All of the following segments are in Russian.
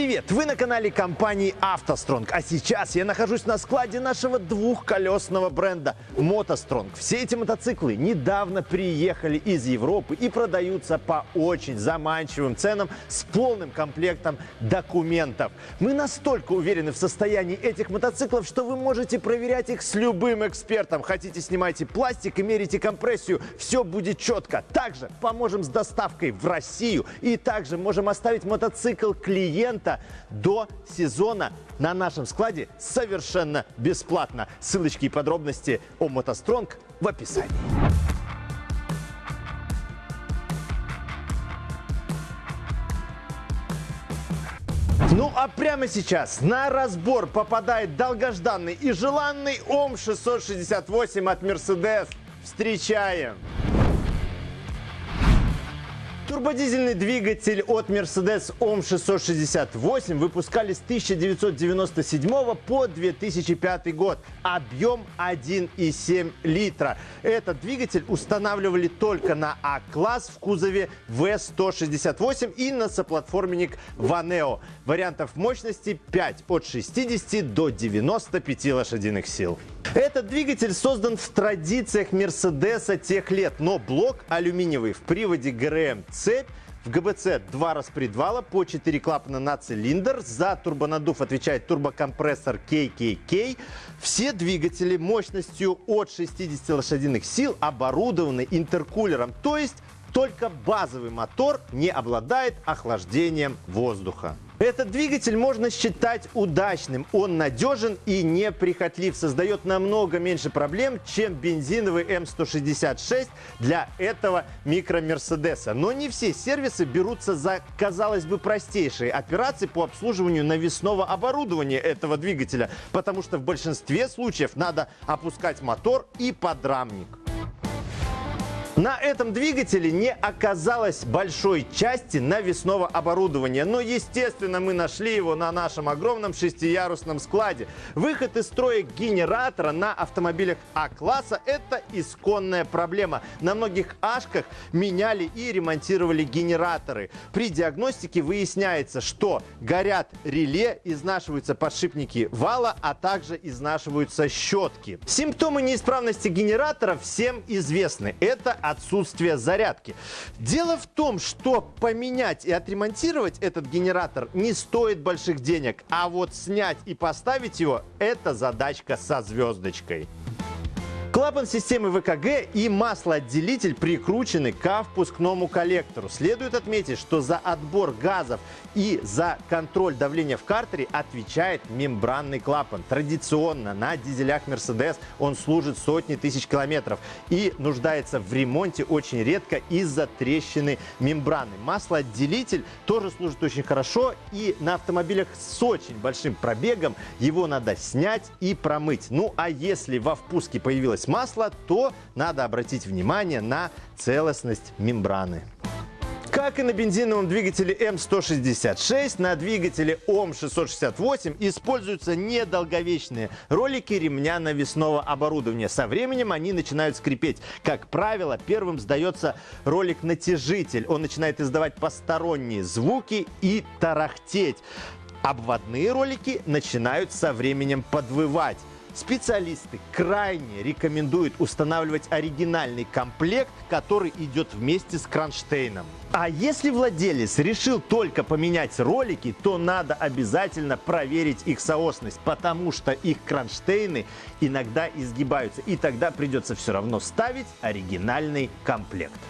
Привет! Вы на канале компании «АвтоСтронг». А сейчас я нахожусь на складе нашего двухколесного бренда «МотоСтронг». Все эти мотоциклы недавно приехали из Европы и продаются по очень заманчивым ценам с полным комплектом документов. Мы настолько уверены в состоянии этих мотоциклов, что вы можете проверять их с любым экспертом. Хотите, снимайте пластик и мерите компрессию. Все будет четко. Также поможем с доставкой в Россию и также можем оставить мотоцикл клиента до сезона на нашем складе совершенно бесплатно. Ссылочки и подробности о мотостронг в описании. Ну а прямо сейчас на разбор попадает долгожданный и желанный ОМ-668 от Mercedes. Встречаем! Турбодизельный двигатель от Mercedes OM 668 выпускали с 1997 по 2005 год. Объем 1,7 литра. Этот двигатель устанавливали только на А-класс в кузове V168 и на соплатформенник Vaneo. Вариантов мощности 5 от 60 до 95 лошадиных сил. Этот двигатель создан в традициях Мерседеса тех лет, но блок алюминиевый в приводе ГРМ цепь в ГБЦ два распредвала по 4 клапана на цилиндр. За турбонаддув отвечает турбокомпрессор KKK. Все двигатели мощностью от 60 лошадиных сил оборудованы интеркулером, то есть только базовый мотор не обладает охлаждением воздуха. Этот двигатель можно считать удачным. Он надежен и неприхотлив, создает намного меньше проблем, чем бензиновый М166 для этого микро-мерседеса. Но не все сервисы берутся за, казалось бы, простейшие операции по обслуживанию навесного оборудования этого двигателя, потому что в большинстве случаев надо опускать мотор и подрамник. На этом двигателе не оказалось большой части навесного оборудования, но, естественно, мы нашли его на нашем огромном шестиярусном складе. Выход из строя генератора на автомобилях А-класса – это исконная проблема. На многих Ашках меняли и ремонтировали генераторы. При диагностике выясняется, что горят реле, изнашиваются подшипники вала, а также изнашиваются щетки. Симптомы неисправности генератора всем известны. Это отсутствие зарядки. Дело в том, что поменять и отремонтировать этот генератор не стоит больших денег, а вот снять и поставить его – это задачка со звездочкой. Клапан системы ВКГ и маслоотделитель прикручены к впускному коллектору. Следует отметить, что за отбор газов и за контроль давления в картере отвечает мембранный клапан. Традиционно на дизелях Mercedes он служит сотни тысяч километров и нуждается в ремонте очень редко из-за трещины мембраны. Маслоотделитель тоже служит очень хорошо и на автомобилях с очень большим пробегом его надо снять и промыть. Ну а если во впуске появилась масло, то надо обратить внимание на целостность мембраны. Как и на бензиновом двигателе М166, на двигателе ОМ668 используются недолговечные ролики ремня навесного оборудования. Со временем они начинают скрипеть. Как правило, первым сдается ролик-натяжитель. Он начинает издавать посторонние звуки и тарахтеть. Обводные ролики начинают со временем подвывать. Специалисты крайне рекомендуют устанавливать оригинальный комплект, который идет вместе с кронштейном. А если владелец решил только поменять ролики, то надо обязательно проверить их соосность, потому что их кронштейны иногда изгибаются, и тогда придется все равно ставить оригинальный комплект.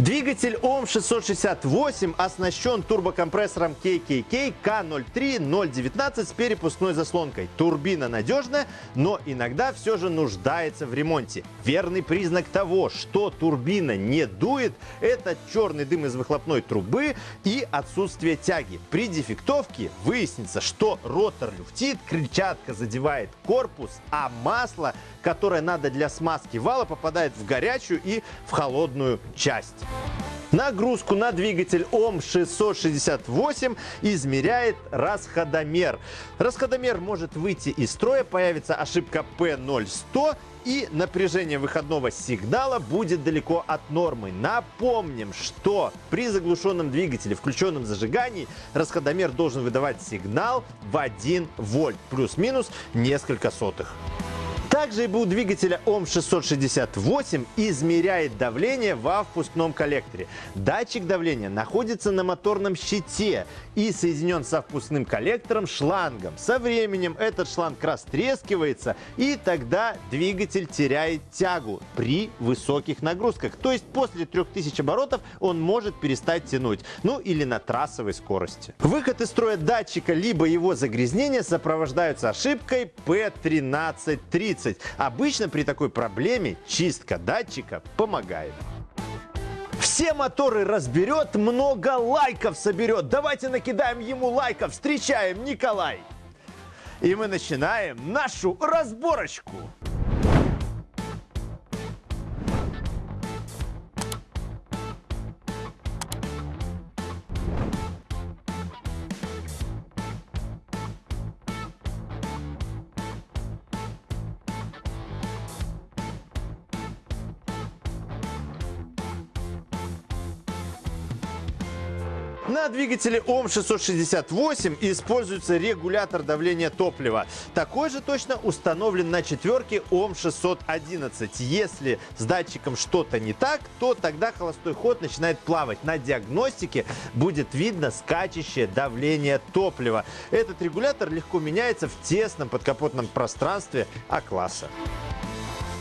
Двигатель ОМ668 оснащен турбокомпрессором KKK K03-019 с перепускной заслонкой. Турбина надежная, но иногда все же нуждается в ремонте. Верный признак того, что турбина не дует, это черный дым из выхлопной трубы и отсутствие тяги. При дефектовке выяснится, что ротор люфтит, крыльчатка задевает корпус, а масло, которое надо для смазки вала, попадает в горячую и в холодную часть. Нагрузку на двигатель ОМ-668 измеряет расходомер. Расходомер может выйти из строя, появится ошибка P0100 и напряжение выходного сигнала будет далеко от нормы. Напомним, что при заглушенном двигателе, включенном зажигании, расходомер должен выдавать сигнал в 1 вольт, плюс-минус несколько сотых. Также ИБУ двигателя ОМ668 измеряет давление во впускном коллекторе. Датчик давления находится на моторном щите и соединен со впускным коллектором шлангом. Со временем этот шланг растрескивается и тогда двигатель теряет тягу при высоких нагрузках. То есть после 3000 оборотов он может перестать тянуть. Ну или на трассовой скорости. Выход из строя датчика либо его загрязнение сопровождаются ошибкой P1330. 30. Обычно при такой проблеме чистка датчика помогает. Все моторы разберет, много лайков соберет. Давайте накидаем ему лайков. Встречаем Николай. И мы начинаем нашу разборочку. На двигателе ОМ668 используется регулятор давления топлива. Такой же точно установлен на четверке ОМ611. Если с датчиком что-то не так, то тогда холостой ход начинает плавать. На диагностике будет видно скачущее давление топлива. Этот регулятор легко меняется в тесном подкапотном пространстве А-класса.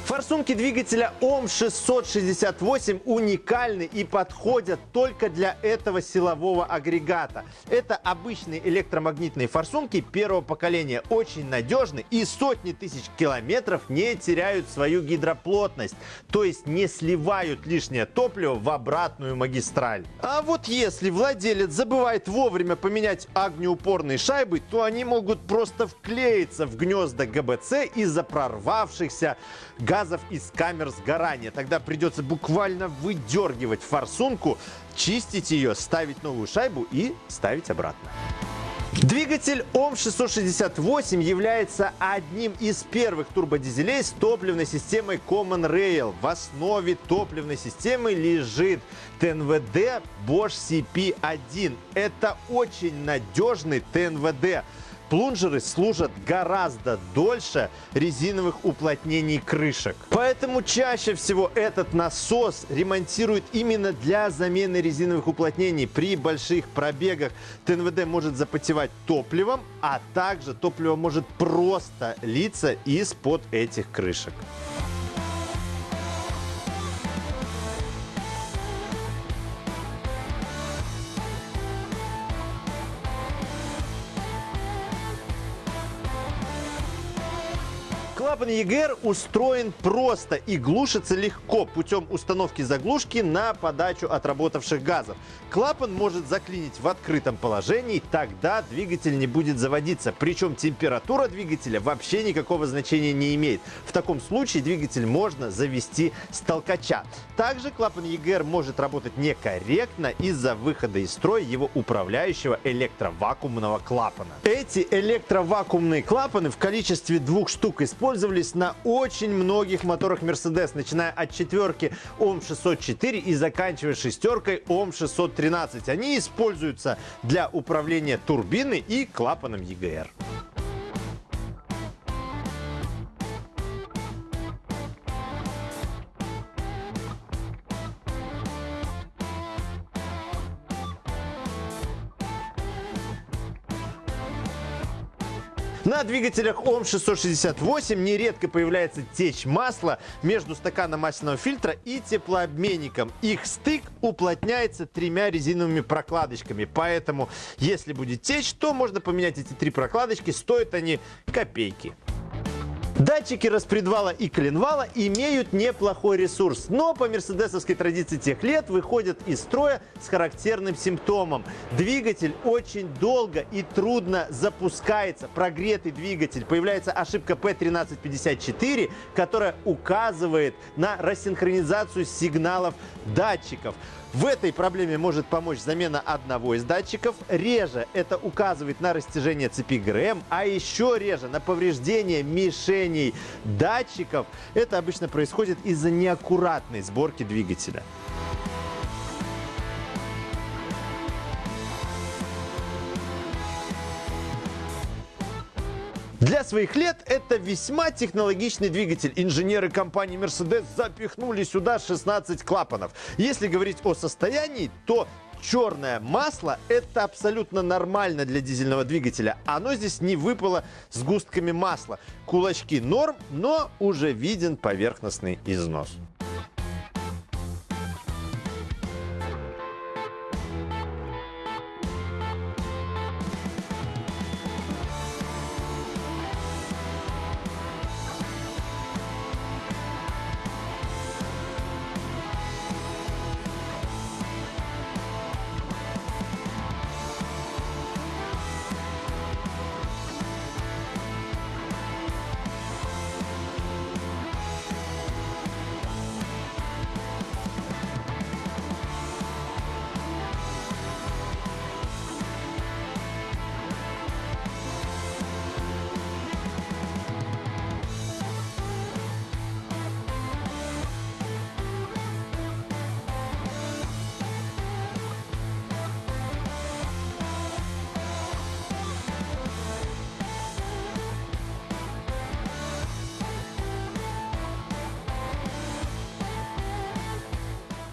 Форсунки двигателя ОМ668 уникальны и подходят только для этого силового агрегата. Это обычные электромагнитные форсунки первого поколения, очень надежны и сотни тысяч километров не теряют свою гидроплотность, то есть не сливают лишнее топливо в обратную магистраль. А вот если владелец забывает вовремя поменять огнеупорные шайбы, то они могут просто вклеиться в гнезда ГБЦ из-за прорвавшихся газов газов из камер сгорания. Тогда придется буквально выдергивать форсунку, чистить ее, ставить новую шайбу и ставить обратно. Двигатель ОМ668 является одним из первых турбодизелей с топливной системой Common Rail. В основе топливной системы лежит ТНВД Bosch CP1. Это очень надежный ТНВД. Плунжеры служат гораздо дольше резиновых уплотнений крышек. Поэтому чаще всего этот насос ремонтируют именно для замены резиновых уплотнений. При больших пробегах ТНВД может запотевать топливом, а также топливо может просто литься из-под этих крышек. Клапан EGR устроен просто и глушится легко путем установки заглушки на подачу отработавших газов. Клапан может заклинить в открытом положении, тогда двигатель не будет заводиться. Причем температура двигателя вообще никакого значения не имеет. В таком случае двигатель можно завести с толкача. Также клапан EGR может работать некорректно из-за выхода из строя его управляющего электровакуумного клапана. Эти электровакуумные клапаны в количестве двух штук используются использовались на очень многих моторах Mercedes, начиная от четверки ОМ604 и заканчивая шестеркой ОМ613. Они используются для управления турбиной и клапаном EGR. На двигателях ОМ668 нередко появляется течь масла между стаканом масляного фильтра и теплообменником. Их стык уплотняется тремя резиновыми прокладочками, поэтому если будет течь, то можно поменять эти три прокладочки, стоят они копейки. Датчики распредвала и коленвала имеют неплохой ресурс, но по мерседесовской традиции тех лет выходят из строя с характерным симптомом. Двигатель очень долго и трудно запускается. Прогретый двигатель. Появляется ошибка P1354, которая указывает на рассинхронизацию сигналов датчиков. В этой проблеме может помочь замена одного из датчиков. Реже это указывает на растяжение цепи ГРМ, а еще реже на повреждение мишеней датчиков. Это обычно происходит из-за неаккуратной сборки двигателя. Для своих лет это весьма технологичный двигатель. Инженеры компании Mercedes запихнули сюда 16 клапанов. Если говорить о состоянии, то черное масло это абсолютно нормально для дизельного двигателя. Оно здесь не выпало с густками масла. Кулачки норм, но уже виден поверхностный износ.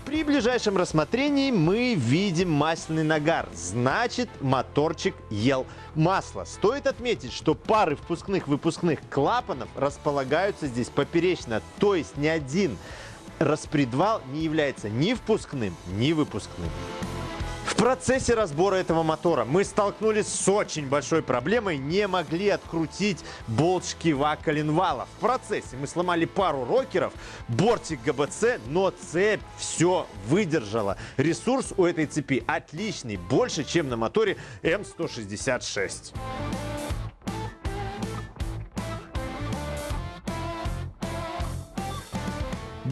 При ближайшем рассмотрении мы видим масляный нагар. Значит, моторчик ел масло. Стоит отметить, что пары впускных-выпускных клапанов располагаются здесь поперечно. То есть ни один распредвал не является ни впускным, ни выпускным. В процессе разбора этого мотора мы столкнулись с очень большой проблемой, не могли открутить болт шкива коленвала. В процессе мы сломали пару рокеров, бортик ГБЦ, но цепь все выдержала. Ресурс у этой цепи отличный, больше, чем на моторе М166.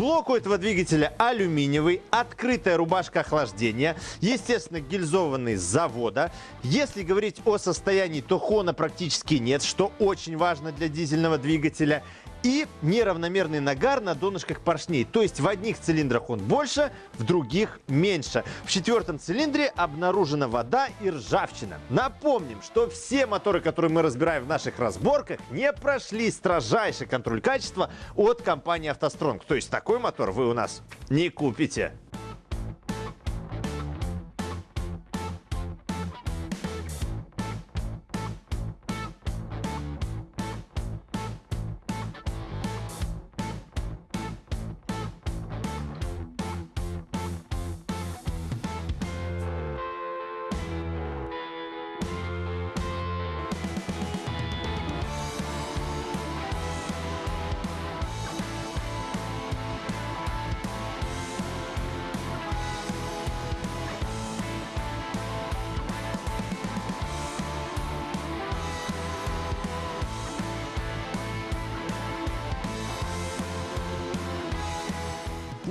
Блок у этого двигателя алюминиевый, открытая рубашка охлаждения, естественно, гильзованный завода. Если говорить о состоянии, то хона практически нет, что очень важно для дизельного двигателя и неравномерный нагар на донышках поршней. То есть в одних цилиндрах он больше, в других меньше. В четвертом цилиндре обнаружена вода и ржавчина. Напомним, что все моторы, которые мы разбираем в наших разборках, не прошли строжайший контроль качества от компании «АвтоСтронг». То есть такой мотор вы у нас не купите.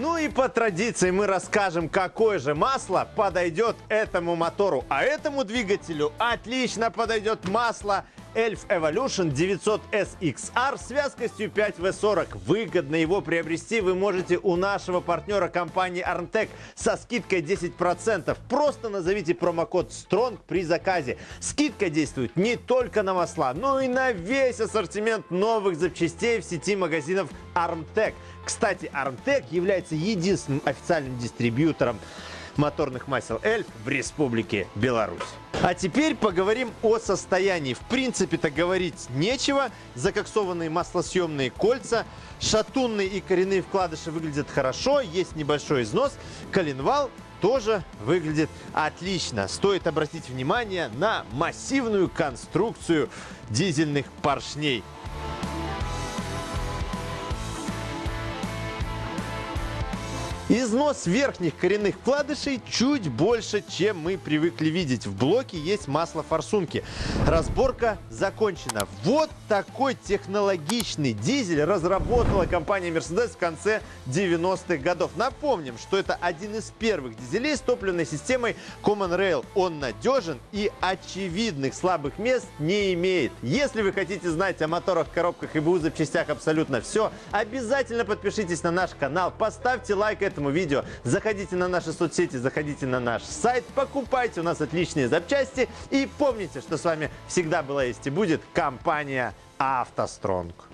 Ну и по традиции мы расскажем, какое же масло подойдет этому мотору. А этому двигателю отлично подойдет масло Elf Evolution 900 SXR с вязкостью 5W40. Выгодно его приобрести вы можете у нашего партнера компании Armtec со скидкой 10%. Просто назовите промокод STRONG при заказе. Скидка действует не только на масла, но и на весь ассортимент новых запчастей в сети магазинов Armtec. Кстати, Armtec является единственным официальным дистрибьютором моторных масел Эльф в Республике Беларусь. А теперь поговорим о состоянии. В принципе-то говорить нечего. Закоксованные маслосъемные кольца, шатунные и коренные вкладыши выглядят хорошо, есть небольшой износ. Коленвал тоже выглядит отлично. Стоит обратить внимание на массивную конструкцию дизельных поршней. Износ верхних коренных вкладышей чуть больше, чем мы привыкли видеть. В блоке есть масло форсунки. Разборка закончена. Вот такой технологичный дизель разработала компания Mercedes в конце 90-х годов. Напомним, что это один из первых дизелей с топливной системой Common Rail. Он надежен и очевидных слабых мест не имеет. Если вы хотите знать о моторах, коробках и БУ запчастях абсолютно все, обязательно подпишитесь на наш канал, поставьте лайк этому видео, заходите на наши соцсети, заходите на наш сайт, покупайте у нас отличные запчасти и помните, что с вами всегда была есть и будет компания «АвтоСтронг».